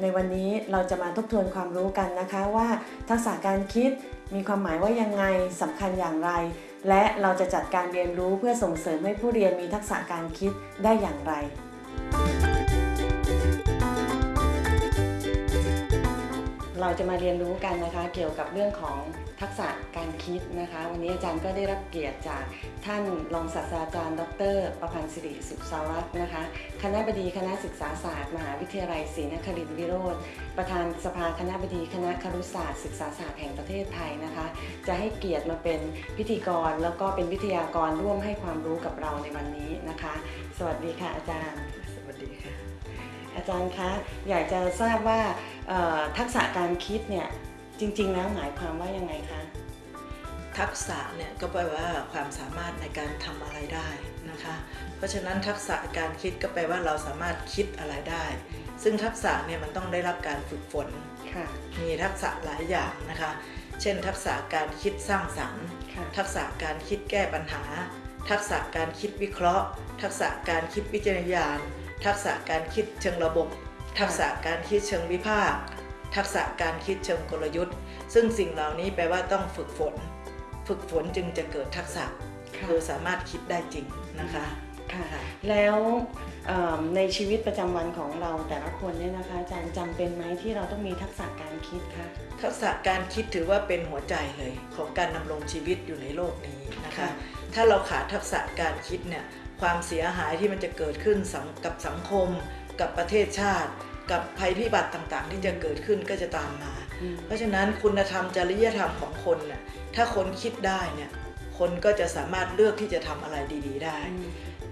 ในวันนี้เราจะมาทบทวนความรู้กันนะคะว่าทักษะการคิดมีความหมายว่ายังไงสำคัญอย่างไร และเราจะจัดการเรียนรู้เพื่อส่งเสริมให้ผู้เรียนมีทักษะการคิดได้อย่างไร เราจะมาเรียนรู้กันนะคะ เกี่ยวกับเรื่องของทักษะการคิดนะคะ วันนี้อาจารย์ก็ได้รับเกียรติจากท่านรองศาสตราจารย์ ดร ประพันธ์สิริสุขสวัสดิ์นะคะ คณะบดีคณะศึกษาศาสตร์ มหาวิทยาลัยศรีนครินทรวิโรธประธานสภาคณะบดีคณะครุศาสตร์ศึกษาศาสตร์แห่งประเทศไทยนะคะ จะให้เกียรติมาเป็นพิธีกร แล้วก็เป็นวิทยากรร่วมให้ความรู้กับเราในวันนี้นะคะ สวัสดีค่ะอาจารย์ สวัสดีค่ะอาจารย์คะอยากจะทราบว่าเอ่อ ทักษะการคิดเนี่ยจริง ๆ แล้วหมายความว่ายังไงคะทักษะเนี่ยก็แปลว่าความสามารถในการทำอะไรได้นะคะ เพราะฉะนั้นทักษะการคิดก็แปลว่าเราสามารถคิดอะไรได้ ซึ่งทักษะเนี่ยมันต้องได้รับการฝึกฝนค่ะมีทักษะหลายอย่างนะคะ เช่น ทักษะการคิดสร้างสรรค์ค่ะทักษะการคิดแก้ปัญหา ทักษะการคิดวิเคราะห์ ทักษะการคิดวิจารณญาณ ทักษะการคิดเชิงระบบ ทักษะการคิดเชิงวิพากษ์ทักษะการคิดเชิงกลยุทธ์ ซึ่งสิ่งเหล่านี้แปลว่าต้องฝึกฝน ฝึกฝนจึงจะเกิดทักษะค่ะคือสามารถคิดได้จริงนะคะค่ะค่ะแล้วเอิ่มในชีวิตประจำวันของเราแต่ละคนเนี่ยนะคะอาจารย์จำเป็นไหมที่เราต้องมีทักษะการคิดคะทักษะการคิดถือว่าเป็นหัวใจเลยของการดำรงชีวิตอยู่ในโลกนี้นะคะค่ะถ้าเราขาดทักษะการคิดเนี่ยความเสียหายที่มันจะเกิดขึ้นสังกับสังคม กับประเทศชาติ กับภัยพิบัติต่างๆ ที่จะเกิดขึ้นก็จะตามมาอืมเพราะฉะนั้นคุณธรรมจริยธรรมของคนน่ะถ้าคนคิดได้เนี่ยคนก็จะสามารถเลือกที่จะทำอะไรดี ๆ ได้อืม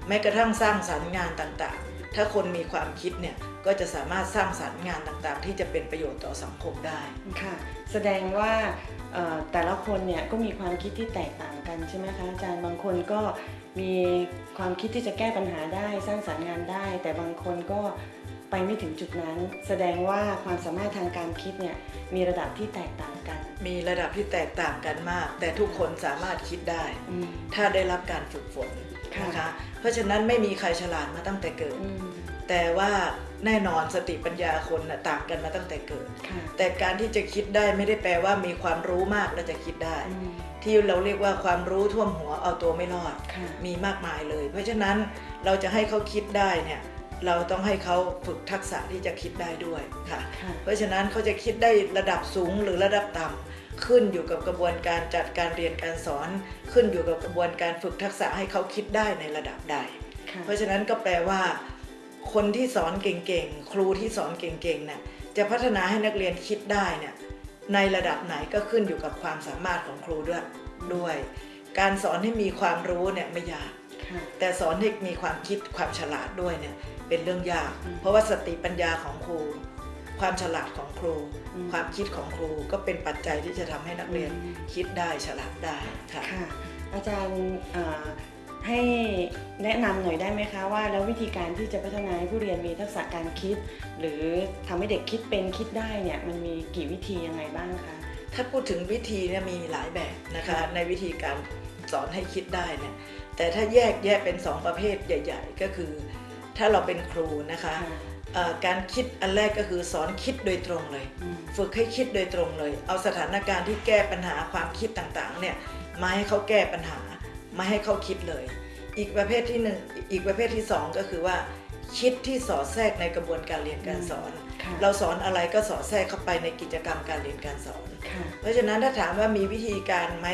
แม้กระทั่งสร้างสรรค์งานต่างๆ ถ้าคนมีความคิดเนี่ยก็จะสามารถสร้างสรรค์งานต่างๆ ที่จะเป็นประโยชน์ต่อสังคมได้ค่ะ แสดงว่าเอ่อแต่ละคนเนี่ยก็มีความคิดที่แตกต่างกันใช่ไหมคะอาจารย์บางคนก็ มีความคิดที่จะแก้ปัญหาได้สร้างสรรค์งานได้ แต่บางคนก็ไปไม่ถึงจุดนั้น แสดงว่าความสามารถทางการคิดเนี่ยมีระดับที่แตกต่างกัน มีระดับที่แตกต่างกันมาก แต่ทุกคนสามารถคิดได้อืมถ้าได้รับการฝึกฝนค่ะ นะคะเพราะฉะนั้นไม่มีใครฉลาดมาตั้งแต่เกิดอืมแต่ว่าแน่นอนสติปัญญาคนน่ะต่างกันมาตั้งแต่เกิดค่ะแต่การที่จะคิดได้ไม่ได้แปลว่ามีความรู้มากแล้วจะคิดได้อืมที่เราเรียกว่าความรู้ท่วมหัวเอาตัวไม่รอดค่ะมีมากมายเลย เพราะฉะนั้นเราจะให้เขาคิดได้เนี่ย เราต้องให้เขาฝึกทักษะที่จะคิดได้ด้วยค่ะค่ะ เพราะฉะนั้นเขาจะคิดได้ระดับสูงหรือระดับต่ำขึ้นอยู่กับกระบวนการจัดการเรียนการสอน ขึ้นอยู่กับกระบวนการฝึกทักษะให้เขาคิดได้ในระดับใดค่ะเพราะฉะนั้นก็แปลว่า คนที่สอนเก่งๆ ครูที่สอนเก่งๆเนี่ยจะพัฒนาให้นักเรียนคิดได้เนี่ยในระดับไหนก็ขึ้นอยู่กับความสามารถของครูด้วยด้วย การสอนให้มีความรู้เนี่ยไม่ยากค่ะ แต่สอนให้มีความคิดความฉลาดด้วยเนี่ยเป็นเรื่องยากอืมเพราะว่าสติปัญญาของครู ความฉลาดของครูอืมความคิดของครูก็เป็นปัจจัยที่จะทำให้นักเรียนอืมคิดได้ฉลาดได้ค่ะค่ะอาจารย์เอ่อให้แนะนำหน่อยได้ไหมคะว่าแล้ววิธีการที่จะพัฒนาให้ผู้เรียนมีทักษะการคิด หรือทำให้เด็กคิดเป็นคิดได้เนี่ยมันมีกี่วิธียังไงบ้างคะถ้าพูดถึงวิธีเนี่ยมีหลายแบบนะคะในวิธีการ สอนให้คิดได้เนี่ยแต่ถ้าแยกแยกเป็นสองประเภทใหญ่ ๆ ก็คือ ถ้าเราเป็นครูนะคะค่ะเอ่อการคิดอันแรกก็คือสอนคิดโดยตรงเลยอืมฝึกให้คิดโดยตรงเลย เอาสถานการณ์ที่แก้ปัญหาความคิดต่างๆเนี่ยมาให้เขาแก้ปัญหามาให้เขาคิดเลย อีกประเภทที่หนึ่งอีกประเภทที่สองก็คือว่า คิดที่สอดแทรกในกระบวนการเรียนการสอนค่ะเราสอนอะไรก็สอดแทรกเข้าไปในกิจกรรมการเรียนการสอนค่ะเพราะฉะนั้นถ้าถามว่ามีวิธีการไหม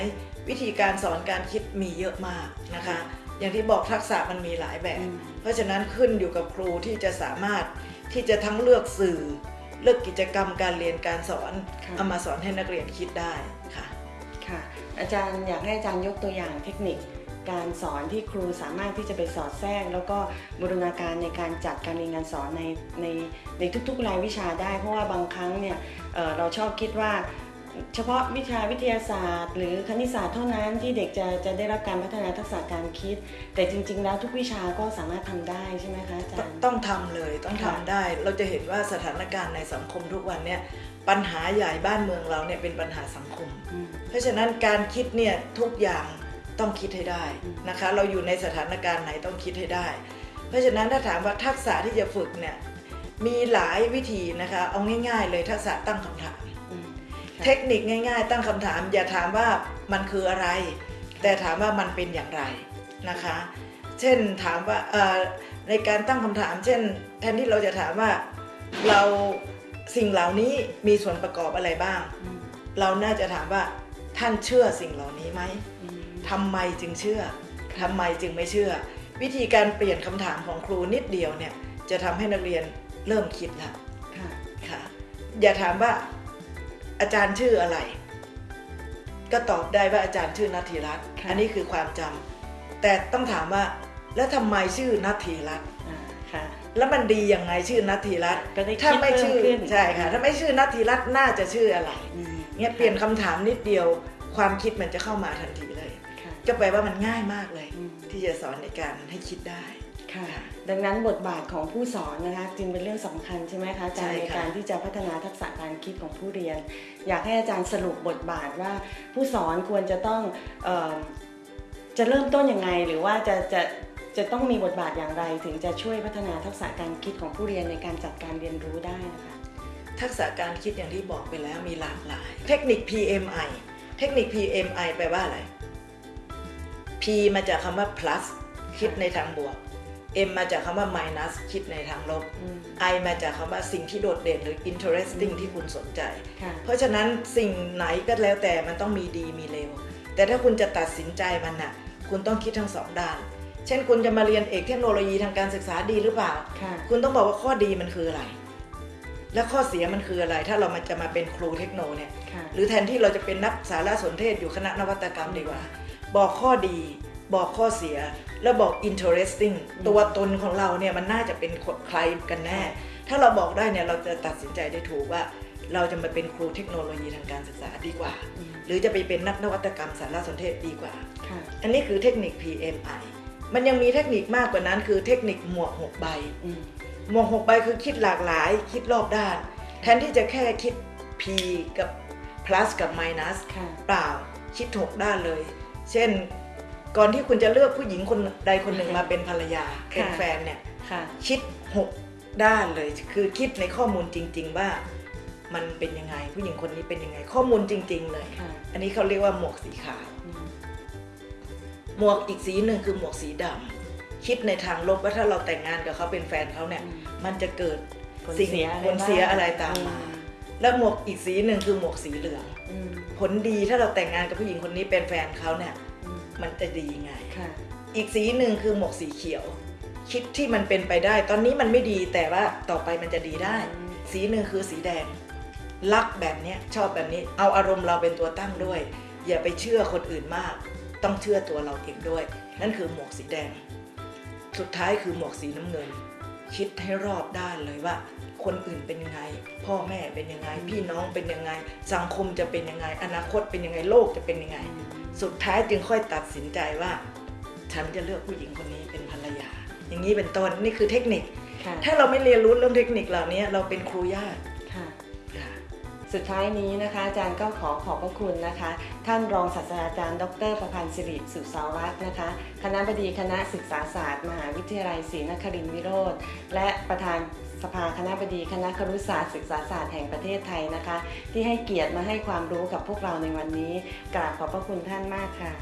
วิธีการสอนการคิดมีเยอะมากนะคะ อย่างที่บอกทักษะมันมีหลายแบบอืมเพราะฉะนั้นขึ้นอยู่กับครูที่จะสามารถที่จะทั้งเลือกสื่อ เลือกกิจกรรมการเรียนการสอนค่ะเอามาสอนให้นักเรียนคิดได้ค่ะค่ะ อาจารย์อยากให้อาจารย์ยกตัวอย่างเทคนิคการสอนที่ครูสามารถที่จะไปสอดแทรก แล้วก็บูรณาการในการจัดการเรียนการสอนในในในทุกๆรายวิชาได้ เพราะว่าบางครั้งเนี่ยเอ่อเราชอบคิดว่า เฉพาะวิชาวิทยาศาสตร์ หรือคณิตศาสตร์เท่านั้นที่เด็กจะจะได้รับการพัฒนาทักษะการคิด แต่จริง ๆ แล้วทุกวิชาก็สามารถทำได้ใช่ไหมคะอาจารย์ต้องทำเลยต้องทำค่ะได้ เราจะเห็นว่าสถานการณ์ในสังคมทุกวันเนี่ยปัญหาใหญ่บ้านเมืองเราเนี่ยเป็นปัญหาสังคมอืมเพราะฉะนั้นการคิดเนี่ยทุกอย่างต้องคิดให้ได้อืมนะคะ เราอยู่ในสถานการณ์ไหนต้องคิดให้ได้ เพราะฉะนั้นถ้าถามว่าทักษะที่จะฝึกเนี่ยมีหลายวิธีนะคะ เอาง่าย ๆ เลยทักษะตั้งคำถามอืมค่ะ เทคนิคง่ายๆ ตั้งคำถาม อย่าถามว่ามันคืออะไร แต่ถามว่ามันเป็นอย่างไรนะคะ เช่นถามว่าเอ่อในการตั้งคำถาม เช่น แทนที่เราจะถามว่าเราสิ่งเหล่านี้มีส่วนประกอบอะไรบ้างอืมเราน่าจะถามว่าท่านเชื่อสิ่งเหล่านี้ไหมอืมทำไมจึงเชื่อทำไมจึงไม่เชื่อ วิธีการเปลี่ยนคำถามของครูนิดเดียวเนี่ยจะทำให้นักเรียนเริ่มคิดแล้วค่ะค่ะ อย่าถามว่า อาจารย์ชื่ออะไร ก็ตอบได้ว่าอาจารย์ชื่อนัทธีรัตน์ค่ะอันนี้คือความจำแต่ต้องถามว่า แล้วทำไมชื่อนัทธีรัตน์อ่าค่ะแล้วมันดียังไงชื่อนัทธีรัตน์ก็ได้คิดถ้าไม่ชื่อเพิ่มขึ้นใช่ค่ะ ถ้าไม่ชื่อนัทธีรัตน์น่าจะชื่ออะไรอืมเนี่ยเปลี่ยนคำถามนิดเดียวความคิดมันจะเข้ามาทันทีเลยค่ะก็แปลว่ามันง่ายมากเลยอืมที่จะสอนในการให้คิดได้ ค่ะ ดังนั้นบทบาทของผู้สอนนะคะจึงเป็นเรื่องสำคัญใช่ไหมคะอาจารย์ใช่ในค่ะการที่จะพัฒนาทักษะการคิดของผู้เรียน อยากให้อาจารย์สรุปบทบาทว่า ผู้สอนควรจะต้องเออจะเริ่มต้นยังไง หรือว่าจะจะจะต้องมีบทบาทอย่างไร ถึงจะช่วยพัฒนาทักษะการคิดของผู้เรียนในการจัดการเรียนรู้ได้นะคะทักษะการคิดอย่างที่บอกไปแล้วมีหลากหลาย เทคนิค PMI เทคนิค PMI แปลว่าอะไร P มาจากคำว่า plus คิดในทางบวก M มาจากคำว่า minus คิดในทางลบอืม I มาจากคำว่าสิ่งที่โดดเด่นหรือ interesting ที่คุณสนใจค่ะเพราะฉะนั้นสิ่งไหนก็แล้วแต่มันต้องมีดีมีเลว แต่ถ้าคุณจะตัดสินใจมันน่ะ คุณต้องคิดทั้งสองด้าน เช่นคุณจะมาเรียนเอกเทคโนโลยีทางการศึกษาดีหรือเปล่าค่ะคุณต้องบอกว่าข้อดีมันคืออะไร และข้อเสียมันคืออะไร ถ้าเรามาจะมาเป็นครูเทคโนเนี่ยค่ะหรือแทนที่เราจะเป็นนักสารสนเทศอยู่คณะนวัตกรรมดีกว่า บอกข้อดี บอกข้อเสียแล้วบอก interesting อืมตัวตนของเราเนี่ยมันน่าจะเป็นคนใครกันแน่ ถ้าเราบอกได้เนี่ยเราจะตัดสินใจได้ถูกว่า เราจะมาเป็นครูเทคโนโลยีทางการศึกษาดีกว่าอืมหรือจะไปเป็นนักนวัตกรรมสารสนเทศดีกว่าค่ะอันนี้คือเทคนิค PMI มันยังมีเทคนิคมากกว่านั้นคือเทคนิคหมวกหกใบอืมหมวกหกใบคือคิดหลากหลาย คิดรอบด้าน แทนที่จะแค่คิด P กับ plus กับ minus ค่ะเปล่าคิดหกด้านเลย เช่น ก่อนที่คุณจะเลือกผู้หญิงคนใดคนหนึ่งมาเป็นภรรยาเป็นแฟนเนี่ยค่ะคิดหกด้านเลย คือคิดในข้อมูลจริง ๆ ว่ามันเป็นยังไง ผู้หญิงคนนี้เป็นยังไง ข้อมูลจริง ๆ เลยค่ะอันนี้เขาเรียกว่าหมวกสีขาวอืมหมวกอีกสีหนึ่งคือหมวกสีดำคิดในทางลบว่าถ้าเราแต่งงานกับเขาเป็นแฟนเขาเนี่ยอืมมันจะเกิดผลสิ่งเสียอะไรผลเสียบ้างอะไรตามมาแล้วหมวกอีกสีหนึ่งคือหมวกสีเหลืองอืมผลดีถ้าเราแต่งงานกับผู้หญิงคนนี้เป็นแฟนเขาเนี่ยอื มมันจะดีไงค่ะอีกสีหนึ่งคือหมวกสีเขียว คิดที่มันเป็นไปได้ ตอนนี้มันไม่ดีแต่ว่าต่อไปมันจะดีได้อืมสีหนึ่งคือสีแดง รักแบบเนี้ยชอบแบบนี้ เอาอารมณ์เราเป็นตัวตั้งด้วย อย่าไปเชื่อคนอื่นมาก ต้องเชื่อตัวเราเองด้วย นั่นคือหมวกสีแดง สุดท้ายคือหมวกสีน้ำเงิน คิดให้รอบด้านเลยว่าคนอื่นเป็นยังไง พ่อแม่เป็นยังไง พี่น้องเป็นยังไง สังคมจะเป็นยังไง อนาคตเป็นยังไงโลกจะเป็นยังไง สุดท้ายจึงค่อยตัดสินใจว่า ฉันจะเลือกผู้หญิงคนนี้เป็นภรรยา อย่างนี้เป็นต้นนี่คือเทคนิคค่ะถ้าเราไม่เรียนรู้เรื่องเทคนิคเหล่านี้เราเป็นครูยากค่ะค่ะสุดท้ายนี้นะคะอาจารย์ก็ขอขอบพระคุณนะคะ ท่านรองศาสตราจารย์ ดรประพันธ์สิริสุสาวัฒน์นะคะ คณะบดีคณะศึกษาศาสตร์ มหาวิทยาลัยศรีนครินทรวิโรธและประธาน สภาคณะบดีคณะครุศาสตร์ศึกษาศาสตร์แห่งประเทศไทยนะคะ ที่ให้เกียรติมาให้ความรู้กับพวกเราในวันนี้ กราบขอบพระคุณท่านมากค่ะ